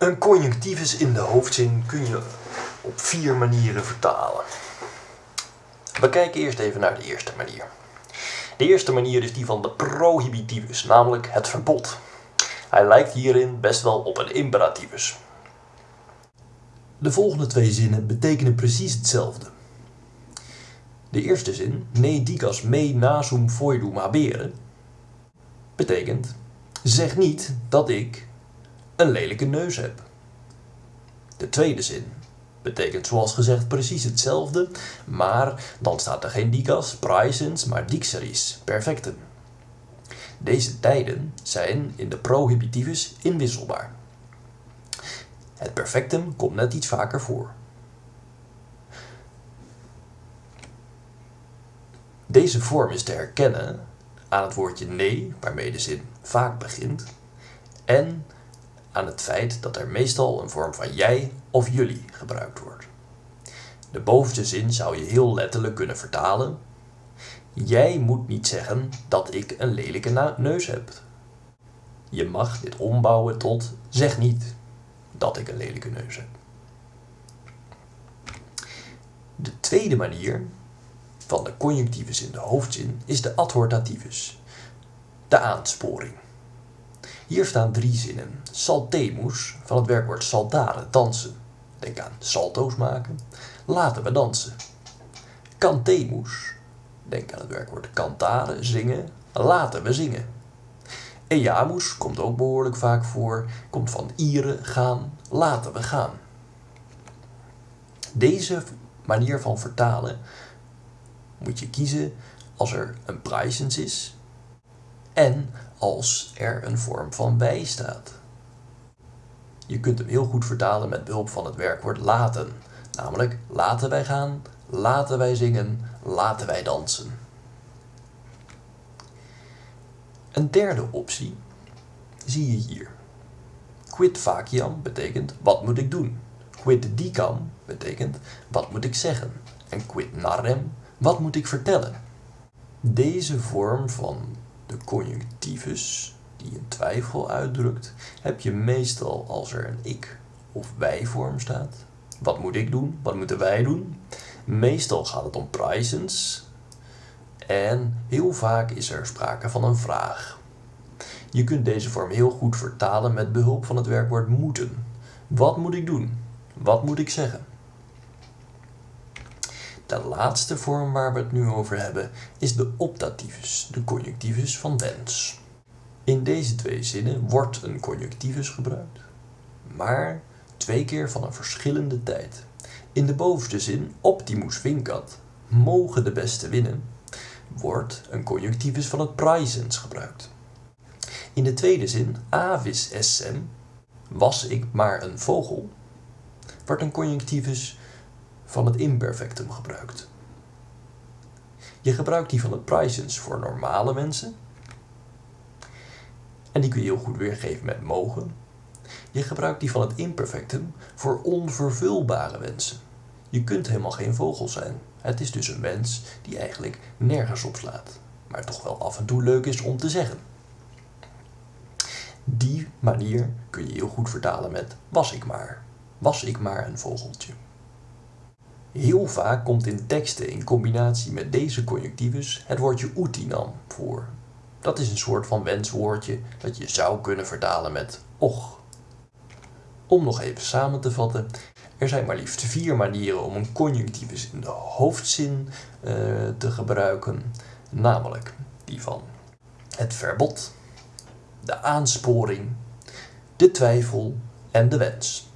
Een conjunctivus in de hoofdzin kun je op vier manieren vertalen. We kijken eerst even naar de eerste manier. De eerste manier is die van de prohibitivus, namelijk het verbod. Hij lijkt hierin best wel op een imperativus. De volgende twee zinnen betekenen precies hetzelfde. De eerste zin, ne digas me nasum foidum habere, betekent zeg niet dat ik een lelijke neus heb. De tweede zin betekent zoals gezegd precies hetzelfde, maar dan staat er geen digas, praesens, maar dixeris, perfectum. Deze tijden zijn in de prohibitivus inwisselbaar. Het perfectum komt net iets vaker voor. Deze vorm is te herkennen aan het woordje nee, waarmee de zin vaak begint, en aan het feit dat er meestal een vorm van jij of jullie gebruikt wordt. De bovenste zin zou je heel letterlijk kunnen vertalen. Jij moet niet zeggen dat ik een lelijke neus heb. Je mag dit ombouwen tot zeg niet dat ik een lelijke neus heb. De tweede manier van de conjunctivus in de hoofdzin is de adhortativus, de aansporing. Hier staan drie zinnen. Saltemus, van het werkwoord saltare, dansen. Denk aan salto's maken. Laten we dansen. Cantemus, denk aan het werkwoord cantare, zingen. Laten we zingen. Eamus komt ook behoorlijk vaak voor, komt van ieren, gaan, laten we gaan. Deze manier van vertalen moet je kiezen als er een praesens is en als er een vorm van wij staat. Je kunt hem heel goed vertalen met behulp van het werkwoord laten. Namelijk laten wij gaan, laten wij zingen, laten wij dansen. Een derde optie zie je hier. Quid faciam betekent wat moet ik doen. Quid dicam betekent wat moet ik zeggen. En quid narrem wat moet ik vertellen. Deze vorm van de conjunctivus, die een twijfel uitdrukt, heb je meestal als er een ik of wij vorm staat. Wat moet ik doen? Wat moeten wij doen? Meestal gaat het om praesens. En heel vaak is er sprake van een vraag. Je kunt deze vorm heel goed vertalen met behulp van het werkwoord moeten. Wat moet ik doen? Wat moet ik zeggen? De laatste vorm waar we het nu over hebben is de optativus, de conjunctivus van wens. In deze twee zinnen wordt een conjunctivus gebruikt, maar twee keer van een verschillende tijd. In de bovenste zin, optimus vincat, mogen de beste winnen, wordt een conjunctivus van het praesens gebruikt. In de tweede zin, avis essem, was ik maar een vogel, wordt een conjunctivus van het imperfectum gebruikt. Je gebruikt die van het praesens voor normale mensen. En die kun je heel goed weergeven met mogen. Je gebruikt die van het imperfectum voor onvervulbare wensen. Je kunt helemaal geen vogel zijn. Het is dus een wens die eigenlijk nergens op slaat. Maar toch wel af en toe leuk is om te zeggen. Die manier kun je heel goed vertalen met was ik maar. Was ik maar een vogeltje. Heel vaak komt in teksten in combinatie met deze conjunctivus het woordje utinam voor. Dat is een soort van wenswoordje dat je zou kunnen vertalen met och. Om nog even samen te vatten, er zijn maar liefst vier manieren om een conjunctivus in de hoofdzin uh, te gebruiken, namelijk die van het verbod, de aansporing, de twijfel en de wens.